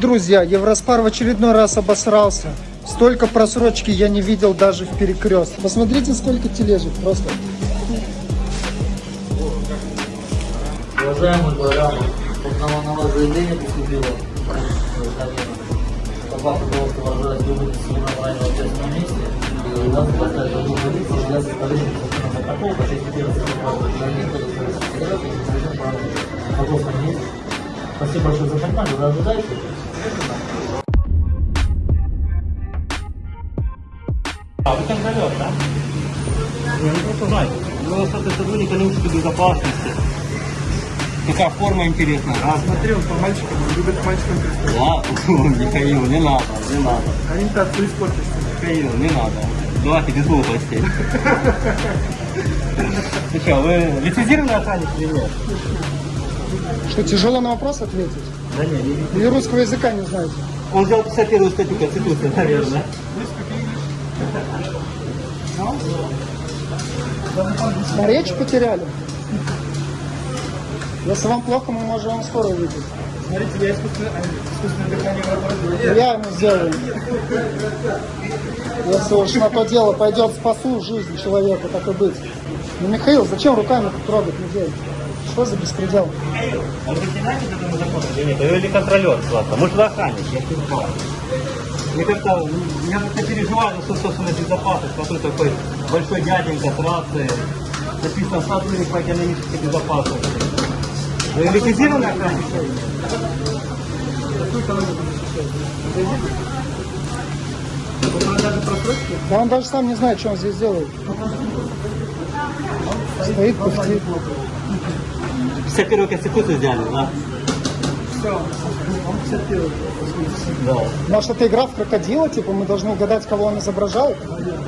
Друзья, Евроспар в очередной раз обосрался. Столько просрочки я не видел даже в перекрест. Посмотрите, сколько тележек просто. Уважаемый Байрамов, узнала на вас заявление поступило. Попав, пожалуйста, выражать любые свои ранее в общественном месте. И вас поставить одну позицию для составления протокола по части первой статьи права Гражданина Кодекса Российской Федерации и Президент права Пожалуйста, не Спасибо большое за внимание. Вы ожидаете? А, вы контролер, да? Не, ну просто знаете, вы остаток сотрудник экономической безопасности. Какая форма интересная, а? Смотри, он по мальчикам, он любит мальчикам Ладно, Михаил, не надо, не надо. Ориентацию испортишь. Михаил, не надо. Давайте без глупостей. Ты что, вы лицензированный охранник или нет? Что, тяжело на вопрос ответить? Да нет, не Или русского языка не знаете? Он взял 51 статью Конституции, наверное. А речь потеряли? Если вам плохо, мы можем вам скоро выйти. Смотрите, я искусственно, искусственное дыхание работаю. Я ему сделаю. Если уж на то дело пойдет, спасу жизнь человека, так и быть. Ну, Михаил, зачем руками тут трогать людей? Что за беспредел? Он лейтенант этому закону или нет? Или контролер, ладно. Может, вы охранник, я не знаю. Мне как-то, я как-то переживаю за собственную безопасность, какой такой большой дяденька с рацией. Написано сотрудник по экономической безопасности. Вы лицензированный охранник? Да он даже сам не знает, что он здесь делает. Стоит, пыхтит. 51 Конституцию взяли, да? Все, он 51 Да. Может, это игра в крокодила, типа мы должны угадать, кого он изображает?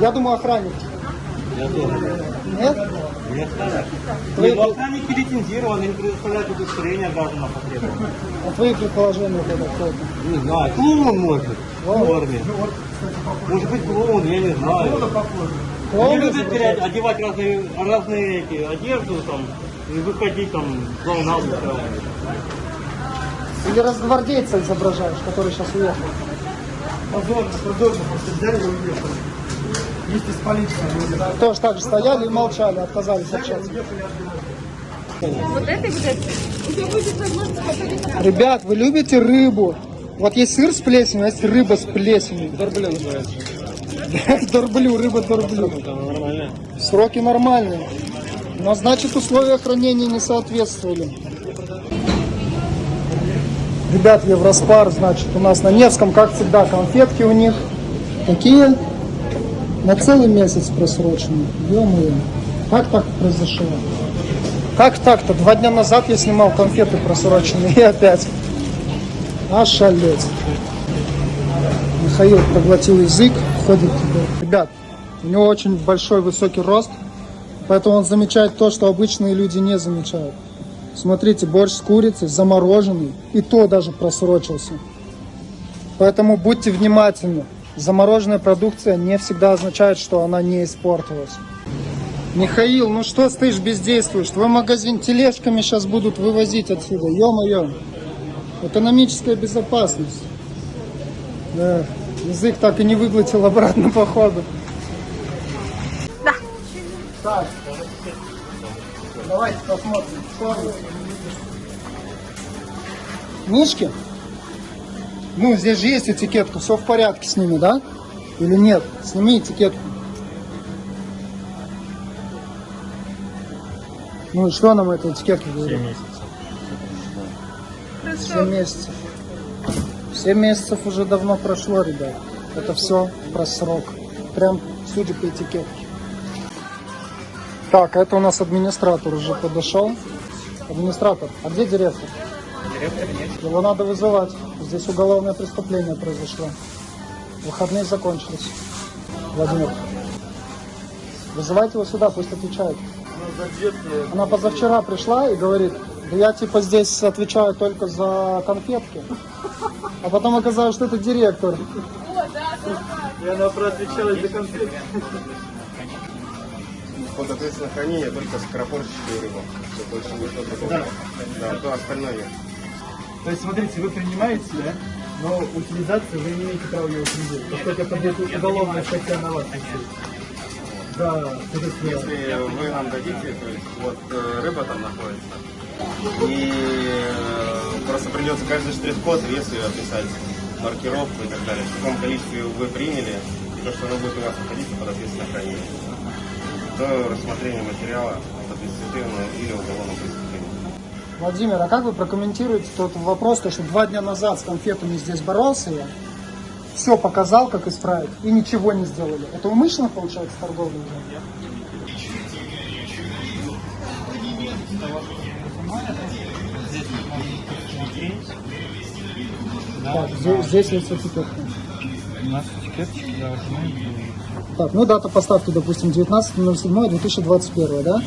Я думаю, охранник. Я тоже. Нет? Нет, Твои- Нет, ну, охранники лицензированы, они предоставляют удостоверение гражданам по требованию. А твои предположения это кто? Не знаю, клоун может, в форме. Может быть клоун, я не знаю. Они Клоун любят терять, одевать разные, разные эти, одежду там, и выходить там клоунаду. Или разгвардейца изображаешь, который сейчас уехал? Позорно, позорно, просто взяли и уехали. Вместе с полицией. Тоже так же стояли и молчали, отказались общаться. Вот это будет. Ребят, вы любите рыбу? Вот есть сыр с плесенью, а есть рыба с плесенью. Дорблю называется. Дорблю, рыба дорблю. Сроки нормальные. Но значит условия хранения не соответствовали. Ребят, Евроспар, значит, у нас на Невском, как всегда, конфетки у них. Какие? На целый месяц просрочены. Ё-моё. Как так произошло? Как так-то? Два дня назад я снимал конфеты просроченные и опять. Ошалеть. Михаил проглотил язык, ходит туда. Ребят, у него очень большой высокий рост, поэтому он замечает то, что обычные люди не замечают. Смотрите, борщ с курицей замороженный, и то даже просрочился. Поэтому будьте внимательны. Замороженная продукция не всегда означает, что она не испортилась. Михаил, ну что стоишь бездействуешь? Твой магазин тележками сейчас будут вывозить отсюда. Ё-моё. Экономическая безопасность. Да, язык так и не выглотил обратно по ходу. Так. Давайте посмотрим. Мишки? Ну, здесь же есть этикетка, все в порядке с ними, да? Или нет? Сними этикетку. Ну и что нам эта этикетка говорит? 7 месяцев. 7 месяцев уже давно прошло, ребят. Это все про срок. Прям судя по этикетке. Так, это у нас администратор уже подошел. Администратор, а где директор? Директора нет. Его надо вызывать. Здесь уголовное преступление произошло. Выходные закончились. Владимир. Вызывайте его сюда, пусть отвечает. Она позавчера пришла и говорит, я типа здесь отвечаю только за конфетки. А потом оказалось, что это директор. И она проотвечалась за конфет. Под ответственное хранение только скоропортящую рыбу. Все, больше ничего другого. Да, то остальное нет. То есть, смотрите, вы принимаете, да? Но утилизацию вы не имеете права ее утилизировать. Поскольку это будет уголовная статья на вас. Да, соответственно, Если вы нам дадите, то есть вот э, рыба там находится, и э, просто придется каждый штрих-код, вес описать, маркировку и так далее, в каком количестве вы приняли, и то, что оно будет у вас находиться под ответственное хранение. До рассмотрения материала об административном или уголовном преступлении. Владимир, а как вы прокомментируете тот вопрос, то, что два дня назад с конфетами здесь боролся я, все показал, как исправить, и ничего не сделали. Это умышленно, получается, торговля уже? Так, здесь, здесь есть этикетка. у нас этикеточки должны Так, ну дата поставки, допустим, 19.07.2021, да?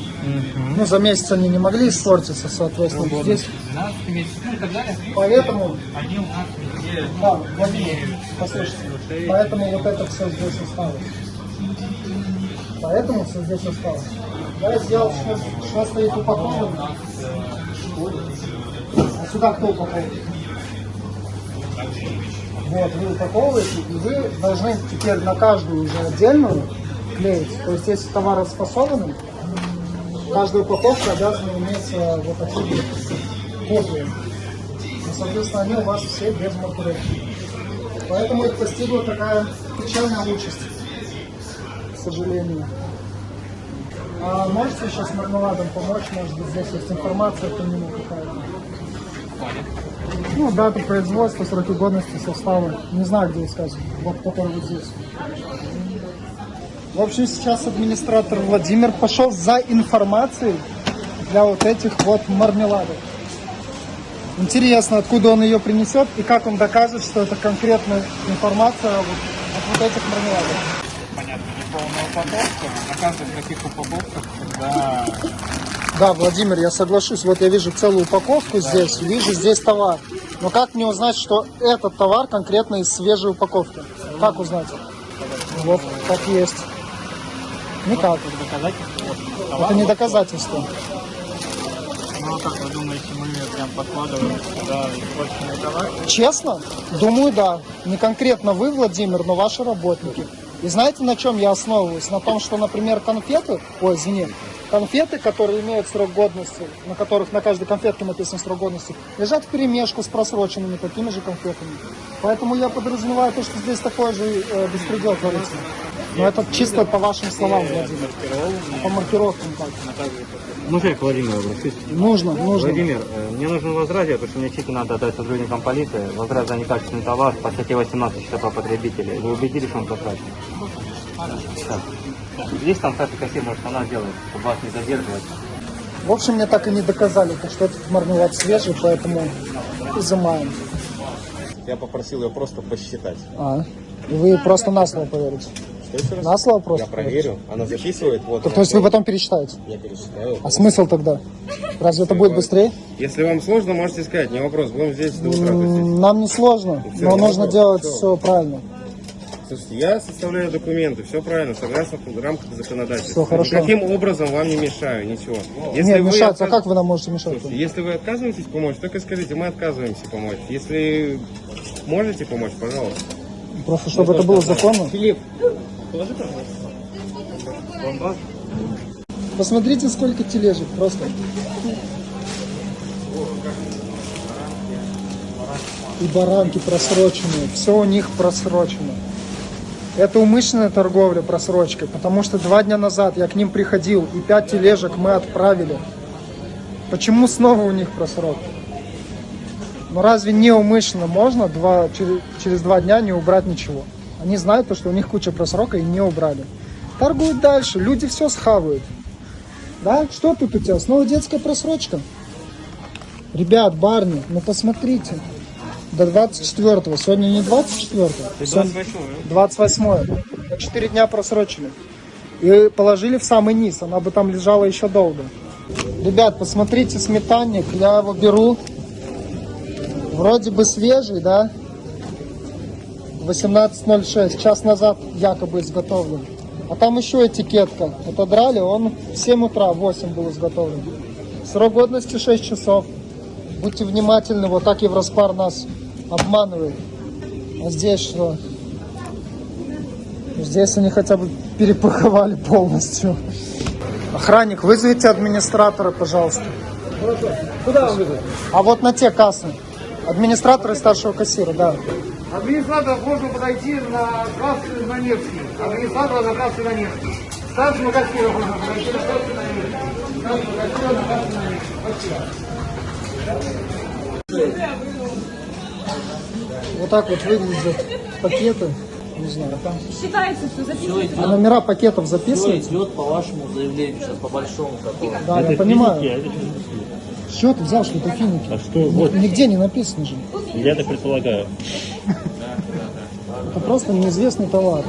Ну, за месяц они не могли испортиться, соответственно. Здесь 12 месяцев, ну и так далее. Поэтому, везде да, Владимир, послушайте, поэтому вот это все здесь осталось. Поэтому все здесь осталось. Да, я сделал, что, что стоит упаковано. А сюда кто упаковывает? Вот, вы упаковываете, и вы должны теперь на каждую уже отдельную клеить. То есть, если товар распасованный, каждая упаковка обязана иметь э, вот такие копии. И, соответственно, они у вас все без маркировки. Поэтому их постигла такая печальная участь, к сожалению. А можете еще с мармеладом помочь? Может быть, здесь есть информация по нему какая-то? Ну, дата производства, сроки годности, составы. Не знаю, где искать. Вот который вот здесь. В общем, сейчас администратор Владимир пошел за информацией для вот этих вот мармеладов. Интересно, откуда он ее принесет и как он докажет, что это конкретная информация вот от вот этих мармеладов. понятно, неполная упаковка. На каждых таких упаковках всегда Да, Владимир, я соглашусь. Вот я вижу целую упаковку здесь, вижу здесь товар. Но как мне узнать, что этот товар конкретно из свежей упаковки? Как узнать? Вот, как есть. Никак. доказательство. Это не доказательство. Ну, а как вы думаете, мы прям подкладываем сюда испорченный товар? Честно? Думаю, да. Не конкретно вы, Владимир, но ваши работники. И знаете, на чем я основываюсь? На том, что, например, конфеты, ой, извини, конфеты, которые имеют срок годности, на которых на каждой конфетке написан срок годности, лежат в перемешку с просроченными такими же конфетами. Поэтому я подразумеваю то, что здесь такой же э, беспредел творится. Но это чисто по вашим словам, Владимир. По маркировкам как? Можно я к Владимиру обращусь? Нужно, нужно. Владимир, э, мне нужен возражение, потому что мне чеки надо отдать сотрудникам полиции. Возражение за некачественный товар по статье 18 счета по потребителей. Вы убедились, что он прозрачный? Так. Есть там кстати, кассир, может она делает, чтобы вас не задерживать. В общем, мне так и не доказали, то, что этот мармелад свежий, поэтому изымаем. Я попросил ее просто посчитать. А, и вы просто на слово поверите? Раз? На слово просто? Я проверю, она записывает, вот. То, она то есть вы потом пересчитаете? Я пересчитаю. А смысл тогда? Разве это будет быстрее? Если вам сложно, можете сказать, не вопрос, будем здесь до утра. Нам не сложно, но нужно делать все правильно. Слушайте, я составляю документы, все правильно, согласно рамках законодательства. Всё хорошо. Никаким образом вам не мешаю, ничего. Нет, вы мешать, а отказ- как вы нам можете мешать? Слушайте, если вы отказываетесь помочь, только скажите, мы отказываемся помочь. Если можете помочь, пожалуйста. Просто чтобы это было законно. Филипп, Посмотрите, сколько тележек просто. И баранки просроченные. Все у них просрочено. Это умышленная торговля просрочкой, потому что два дня назад я к ним приходил, и пять тележек мы отправили. Почему снова у них просрок? Ну разве не умышленно можно два, через, через два дня не убрать ничего? Они знают, то, что у них куча просрока и не убрали. Торгуют дальше, люди все схавают. Да? Что тут у тебя? Снова детская просрочка? Ребят, барни, ну посмотрите. До 24-го. Сегодня не 24-го. Сегодня 28-е. Четыре дня просрочили. И положили в самый низ. Она бы там лежала еще долго. Ребят, посмотрите сметанник. Я его беру. Вроде бы свежий, да? 18.06. Час назад якобы изготовлен. А там еще этикетка. Отодрали, он в 7 утра, в 8 был изготовлен. Срок годности 6 часов. Будьте внимательны, вот так Евроспар нас обманывает. А здесь что? Здесь они хотя бы перепаковали полностью. Охранник, вызовите администратора, пожалуйста. Куда он выйдет? А вот на те кассы. Администратора и старшего кассира, да. Администратор можно подойти на кассу на Невский. Администратора на кассу на Невский. Старшему кассиру можно подойти на кассу на Невский. Старшему кассиру на кассу на Невский. Спасибо. Вот так вот выглядят пакеты. Не знаю, там. Считается все, Все записывается. А номера пакетов все записываются? идет по вашему заявлению сейчас, по большому которому. Да, я понимаю. Что ты взял, что это финики? А что? Вот, Нигде не написано же. я так предполагаю. Это просто неизвестный товар.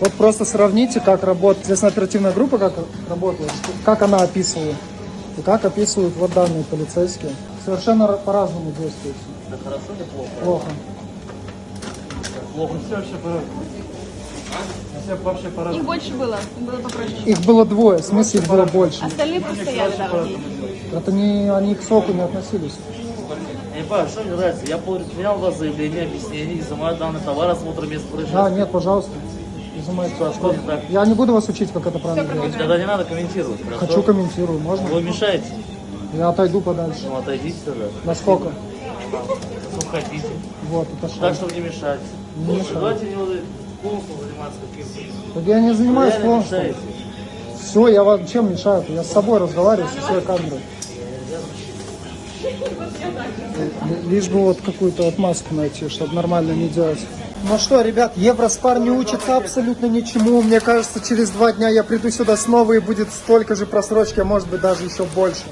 Вот просто сравните, как работает здесь оперативная группа, как работает, как она описывает, и как описывают вот данные полицейские. Совершенно ра- по-разному действуют. Это хорошо или плохо? Плохо. Плохо. Все вообще по-разному. Их больше было, их было попроще. Их было двое, в смысле их было больше. Остальные стоят там. Это не, они к соку не относились. Я не понимаю, что мне нравится. Я поменял у вас заявление, объяснение, изымаю данный товар, осмотр места Да, происшествия. нет, пожалуйста. Изымайте. А что не так? Я не буду вас учить, как это правильно делать. Тогда не надо комментировать. хорошо? Хочу комментирую, можно? Вы мешаете. Я отойду подальше. Ну, отойдите тогда. Насколько? Ну, хотите. Вот, это Так, что? чтобы не мешать. Не мешаю. Давайте не вот полностью заниматься каким-то. Так я не занимаюсь Реально полностью. мешаете. Все, я вам чем мешаю? Я с собой разговариваю, со своей камерой. Лишь бы вот какую-то отмазку найти, чтобы нормально не делать. Ну что, ребят, Евроспар не учится абсолютно ничему. Мне кажется, через два дня я приду сюда снова и будет столько же просрочки, а может быть даже еще больше.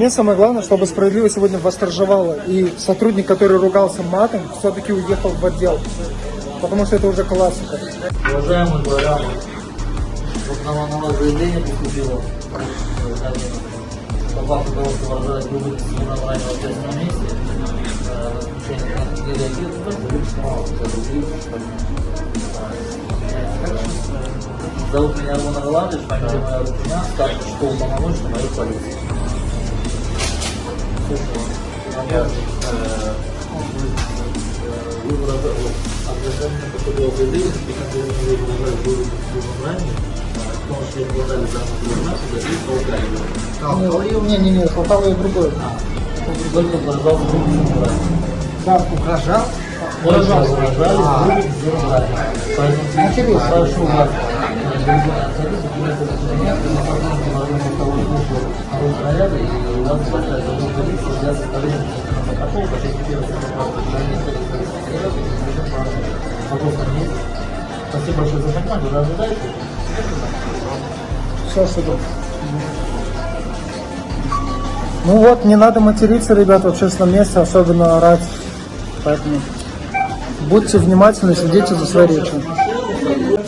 Мне самое главное, чтобы справедливость сегодня восторжевала. И сотрудник, который ругался матом, все-таки уехал в отдел. Потому что это уже классика. Уважаемый дворян, вот на, на вас заявление поступило. э, По факту того, что выражает грубый дисциплинарное в общественном месте. э, как не реагирует, только лично мало, э, Зовут меня Роман Орландович, фамилия моя Рукина, старший школы полномочный моей полиции. Я, э, вы выражаете обращение по ходу заявления, и как вы не выражали было ранее, в том, что я обладали данным информацией, за полгода. Не, не, не, хватало и другое. Только выражал грубым Да, угрожал. Только выражали грубым ранее. Поэтому Интересно. прошу вас, э, дорогие абсолютно, наряда, и у вас большая забота для составления протокола, Пожалуйста, есть. Спасибо большое за внимание. Вы ожидаете? Все сюда. Ну вот, не надо материться, ребят, в общественном месте, особенно орать. Поэтому будьте внимательны, следите за своей речью.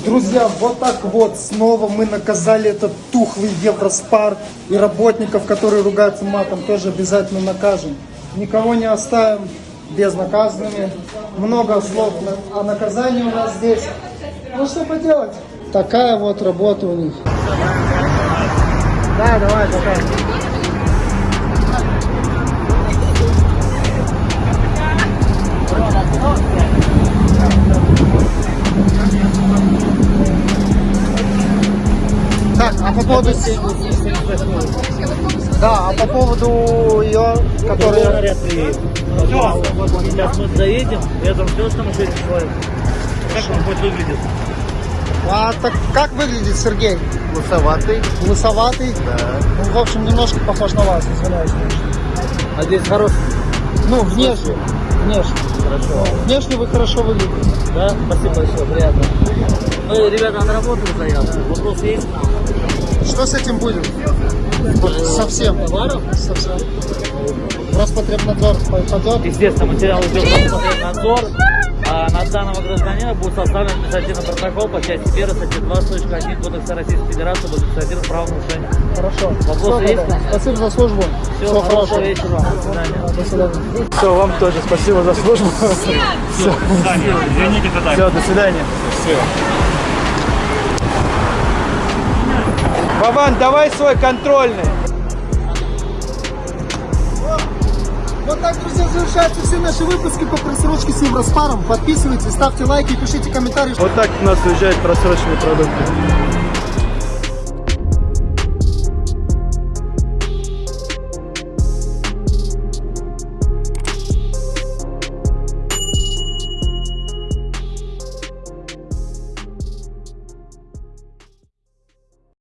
Друзья, вот так вот снова мы наказали этот тухлый Евроспар и работников, которые ругаются матом, тоже обязательно накажем. Никого не оставим безнаказанными. Много слов о наказании у нас здесь. Ну что поделать? Такая вот работа у них. Да, давай, давай. Так, а по поводу... Да, а по поводу ее, которая... наряд приедет. Все, сейчас мы заедем, я там все, что мы сегодня человек. Как он будет выглядеть? А так как выглядит Сергей? Лысоватый. Лысоватый? Да. Ну, в общем, немножко похож на вас, извиняюсь. А здесь хороший. Ну, внешне. Внешне. Хорошо. Внешне вы хорошо выглядите. Да, спасибо большое, приятно. Мы, ребята, отработали заявку. Вопрос есть? Что с этим будет? Совсем. Товаров? Совсем. Роспотребнадзор пойдет. Естественно, материал идет в Роспотребнадзор, А на данного гражданина будет составлен административный протокол по части 1 статьи 20.1 Кодекса Российской Федерации об административном правонарушении. Хорошо. Вопросы есть? тогда. Спасибо за службу. Все, Всего хорошего хорошего. вечера вам. До свидания. До свидания. Все, вам тоже спасибо за службу. Все, Извините, это так. все, до свидания. Бабан, давай свой контрольный. Вот так, друзья, завершаются все наши выпуски по просрочке с Евроспаром. Подписывайтесь, ставьте лайки, пишите комментарии. Вот так у нас уезжают просроченные продукты.